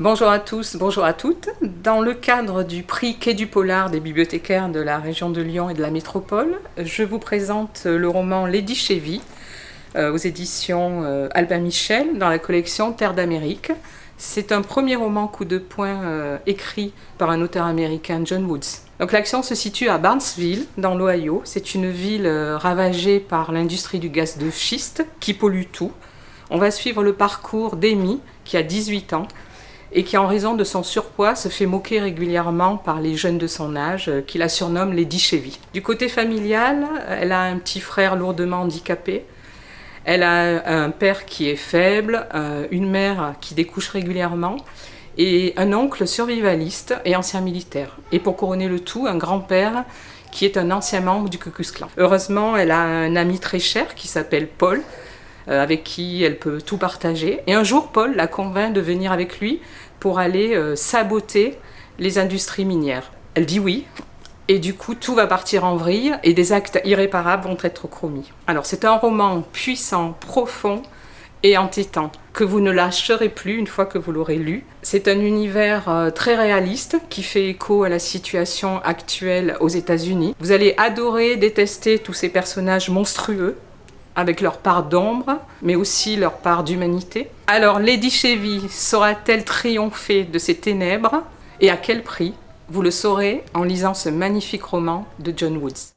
Bonjour à tous, bonjour à toutes. Dans le cadre du prix Quai du Polar des bibliothécaires de la région de Lyon et de la métropole, je vous présente le roman Lady Chevy euh, aux éditions euh, Albin Michel dans la collection Terre d'Amérique. C'est un premier roman coup de poing euh, écrit par un auteur américain, John Woods. Donc l'action se situe à Barnesville, dans l'Ohio. C'est une ville ravagée par l'industrie du gaz de schiste qui pollue tout. On va suivre le parcours d'Amy, qui a 18 ans, et qui en raison de son surpoids se fait moquer régulièrement par les jeunes de son âge euh, qui la surnomment Lady Chevy. Du côté familial, elle a un petit frère lourdement handicapé, elle a un père qui est faible, euh, une mère qui découche régulièrement et un oncle survivaliste et ancien militaire. Et pour couronner le tout, un grand-père qui est un ancien membre du Ku Klux Klan. Heureusement, elle a un ami très cher qui s'appelle Paul, euh, avec qui elle peut tout partager. Et un jour, Paul la convainc de venir avec lui pour aller euh, saboter les industries minières. Elle dit oui, et du coup tout va partir en vrille et des actes irréparables vont être commis. Alors c'est un roman puissant, profond et entêtant, que vous ne lâcherez plus une fois que vous l'aurez lu. C'est un univers euh, très réaliste qui fait écho à la situation actuelle aux états unis Vous allez adorer, détester tous ces personnages monstrueux avec leur part d'ombre, mais aussi leur part d'humanité. Alors Lady Chevy saura-t-elle triompher de ces ténèbres? Et à quel prix? Vous le saurez en lisant ce magnifique roman de John Woods.